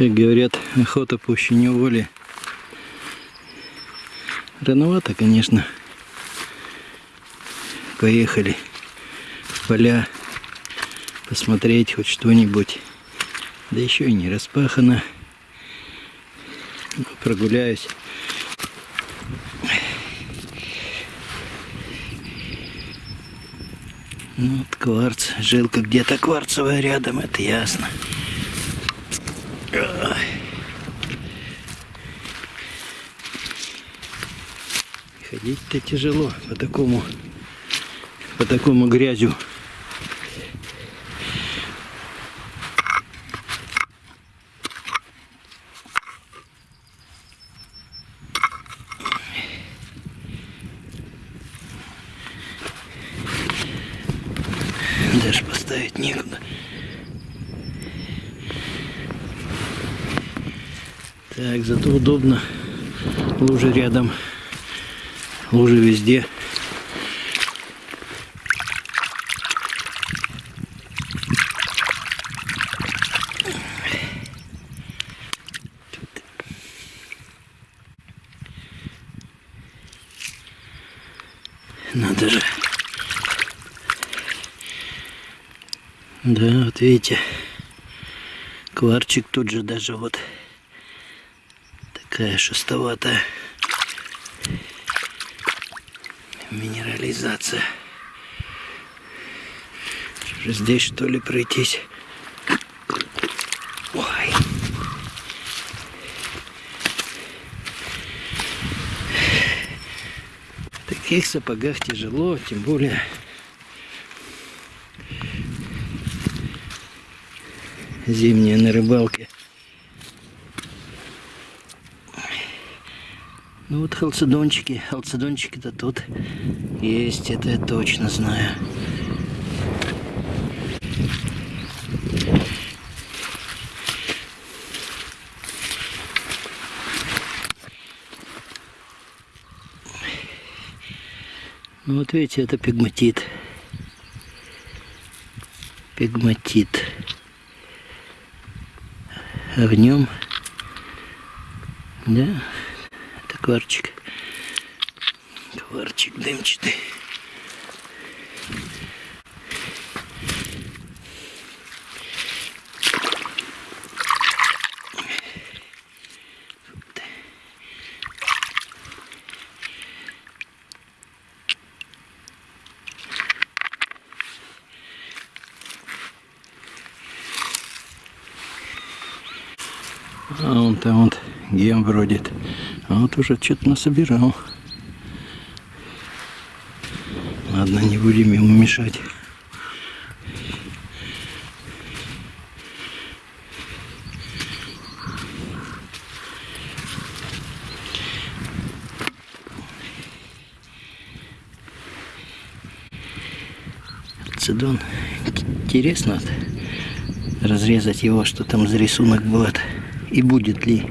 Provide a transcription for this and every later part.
Как говорят, охота пуще неволи. Рановато, конечно. Поехали в поля посмотреть хоть что-нибудь. Да еще и не распахано. Прогуляюсь. Ну, вот кварц. Жилка где-то кварцевая рядом, это ясно. Ходить-то тяжело по такому, по такому грязю. Даже поставить некуда. Так, удобно. Лужи рядом. Лужи везде. Надо же. Да, вот видите, кварчик тут же даже вот такая шестоватая минерализация. Здесь что ли пройтись? Ой. В таких сапогах тяжело, тем более зимняя на рыбалке. Ну вот халцедончики, халцедончики-то тут есть, это я точно знаю. Ну вот видите, это пигматит. Пигматит. А в нем, да, кварчик. Кварчик дымчатый. А он там вот гем бродит. А вот уже что-то насобирал. Ладно, не будем ему мешать. Цидон. Интересно разрезать его, что там за рисунок будет и будет ли.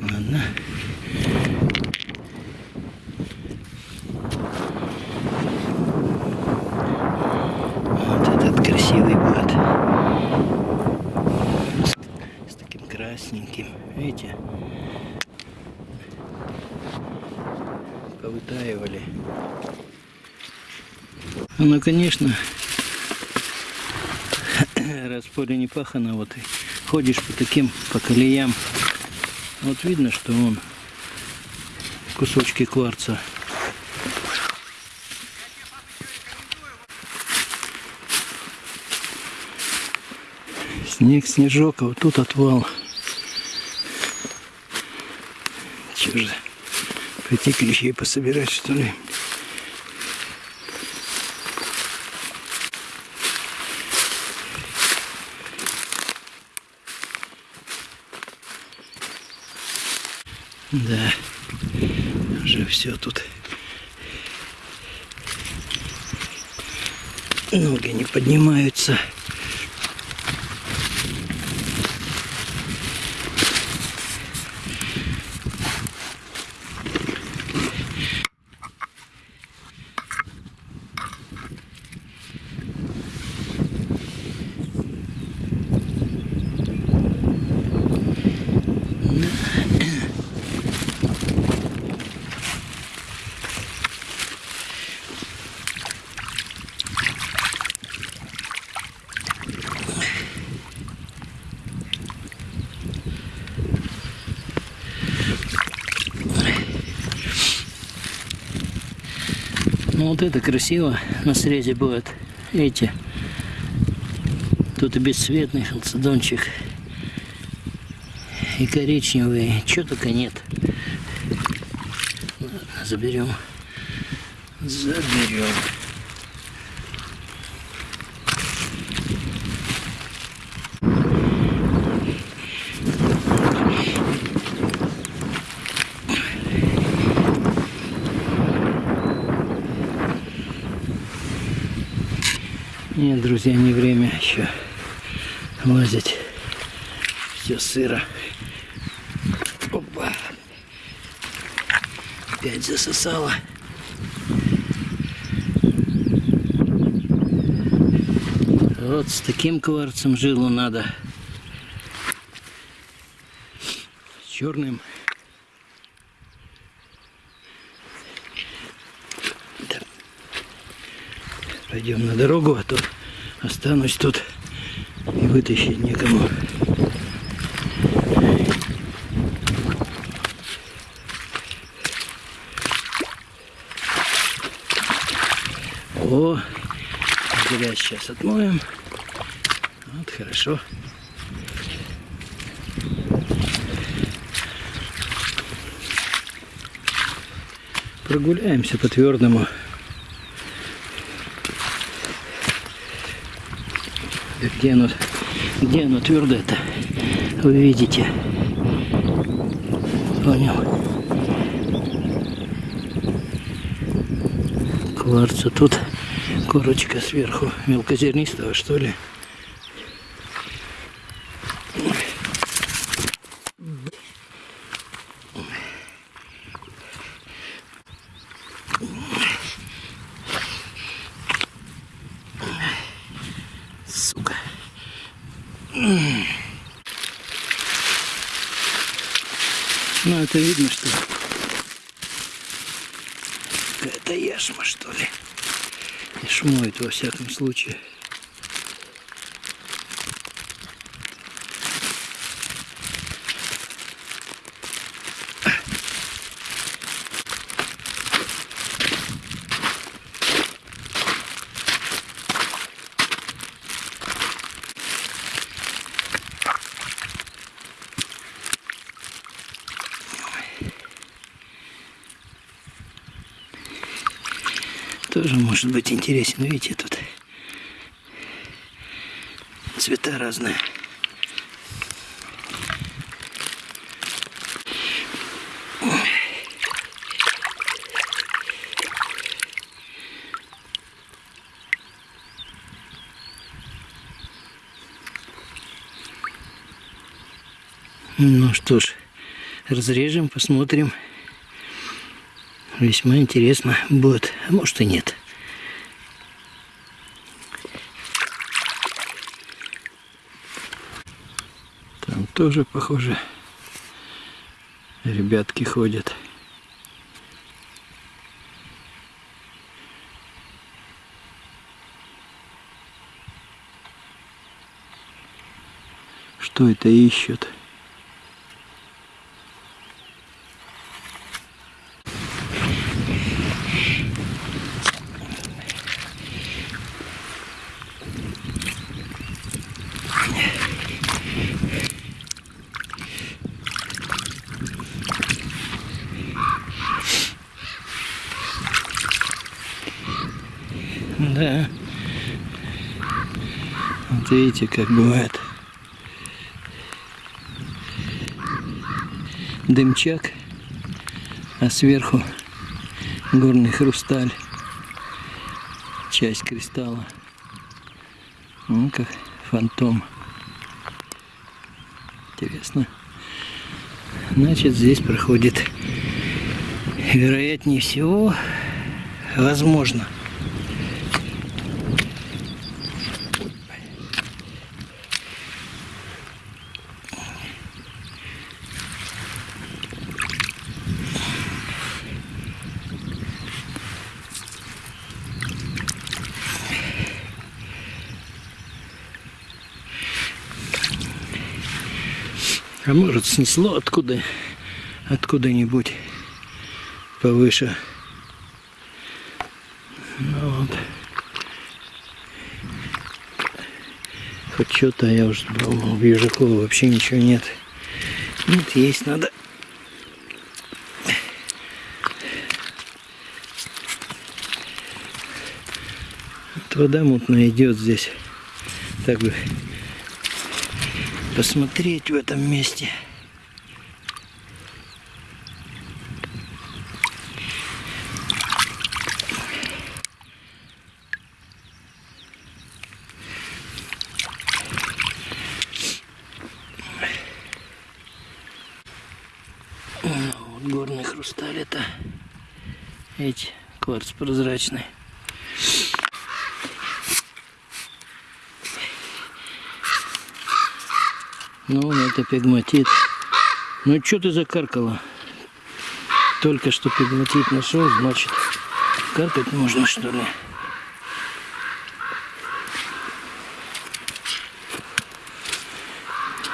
Ладно. Вот этот красивый будет. С, с таким красненьким. Видите? Повытаивали. Ну, конечно, раз поле не пахано, вот и ходишь по таким, по колеям, вот видно, что он кусочки кварца. Снег, снежок, а вот тут отвал. Че же, пойти клещей пособирать, что ли? Да, уже все тут. Ноги не поднимаются. Ну вот это красиво на срезе будет. Эти. Тут и бесцветный халцедончик. И коричневый. Чего только нет. Заберем. Заберем. Нет, друзья, не время еще лазить. Все сыро. Опа. Опять засосало. Вот с таким кварцем жилу надо. С черным. Пойдем на дорогу, а то останусь тут и вытащить некому. О, грязь сейчас отмоем. Вот, хорошо. Прогуляемся по твердому. Где оно, где оно твердое-то? Вы видите. Понял. Кварца тут корочка сверху мелкозернистого что ли. Ну, это видно, что какая-то яшма, что ли. И шмоет во всяком случае. Тоже может быть интересен. Видите, тут цвета разные. Ну что ж, разрежем, посмотрим. Весьма интересно будет, а может и нет. Там тоже, похоже, ребятки ходят. Что это ищут? Да. Вот видите, как бывает. Дымчак, а сверху горный хрусталь. Часть кристалла. Ну, как фантом. Интересно. Значит, здесь проходит, вероятнее всего, возможно, А может снесло откуда, откуда-нибудь повыше. Ну вот. Хоть что-то я уже но в Южакова вообще ничего нет. Нет, есть надо. Вот вода мутная идет здесь. Так бы посмотреть в этом месте. Вот горный хрусталь это эти кварц прозрачный. Ну, это пигматит. Ну, что ты закаркала? Только что пигматит нашел, значит, каркать можно, что ли?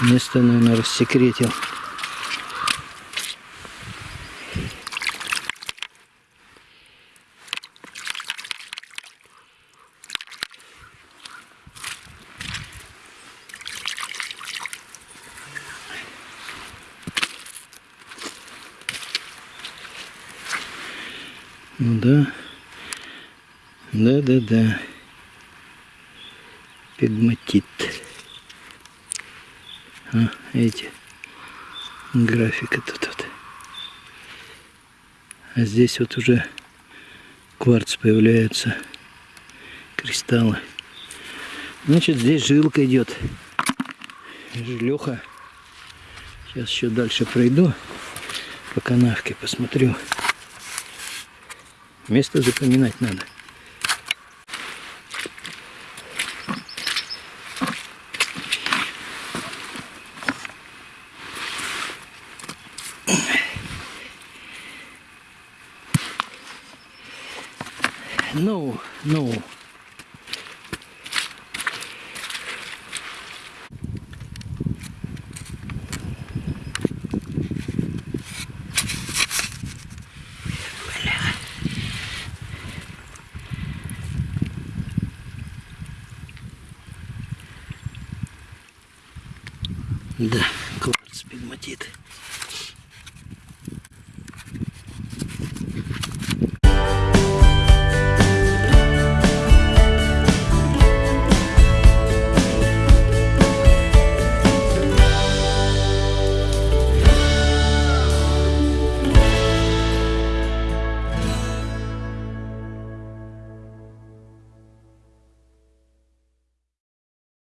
Место, наверное, рассекретил. Ну да. Да, да, да. Пигматит. А, эти. Графика тут вот. А здесь вот уже кварц появляются. Кристаллы. Значит, здесь жилка идет. Жилеха. Сейчас еще дальше пройду по канавке, посмотрю. Место запоминать надо. Ну, ну.